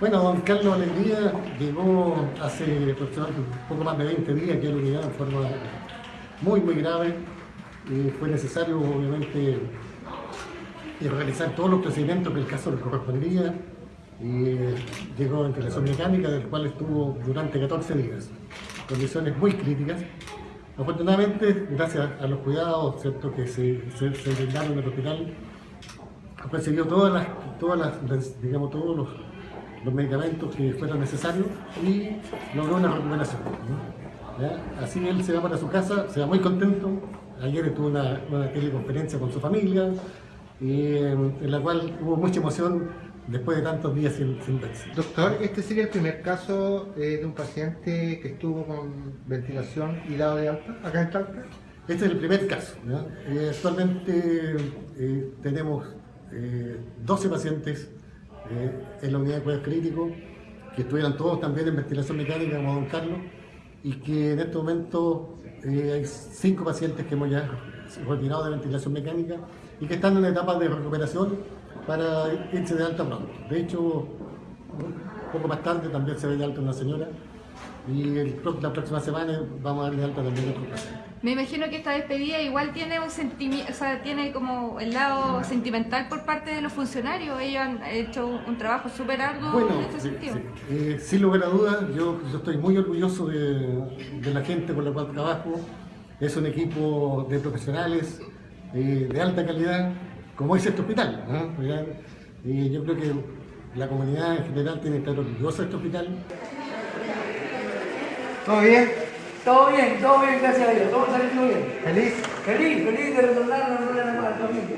Bueno, don Carlos Alegría llegó hace aproximadamente poco más de 20 días aquí a la unidad en forma muy, muy grave. Eh, fue necesario, obviamente, realizar todos los procedimientos que el caso le correspondía. Eh, llegó en ventilación mecánica, del cual estuvo durante 14 días, condiciones muy críticas. Afortunadamente, gracias a los cuidados ¿cierto? que se, se, se brindaron en el hospital, recibió todas las, todas las, digamos, todos los, los medicamentos que fueran necesarios y logró una recuperación. ¿no? ¿Ya? Así él se va para su casa, se va muy contento. Ayer estuvo una, una teleconferencia con su familia, y, en la cual hubo mucha emoción después de tantos días sin, sin verse. Doctor, este sería el primer caso eh, de un paciente que estuvo con ventilación y dado de alta acá en Talca. Este es el primer caso. Eh, actualmente eh, tenemos eh, 12 pacientes eh, en la unidad de cuidados críticos que estuvieran todos también en ventilación mecánica como don Carlos y que en este momento eh, hay 5 pacientes que hemos ya retirado de ventilación mecánica y que están en etapa de recuperación para irse de alta pronto. De hecho, un poco más tarde también se ve de alta una señora y el, la próxima semana vamos a darle alta también. Me imagino que esta despedida igual tiene un sentimiento, o sea, tiene como el lado sentimental por parte de los funcionarios. Ellos han hecho un trabajo súper arduo Bueno, en este sentido. sí. Eh, sin lugar a dudas, yo, yo estoy muy orgulloso de, de la gente con la cual trabajo. Es un equipo de profesionales eh, de alta calidad, como es este hospital. Y yo creo que la comunidad en general tiene que estar orgullosa de este hospital. ¿Todo bien? Todo bien, todo bien, gracias a Dios. Todo saliendo bien. ¿Feliz? Feliz, feliz de retornar a la Familia.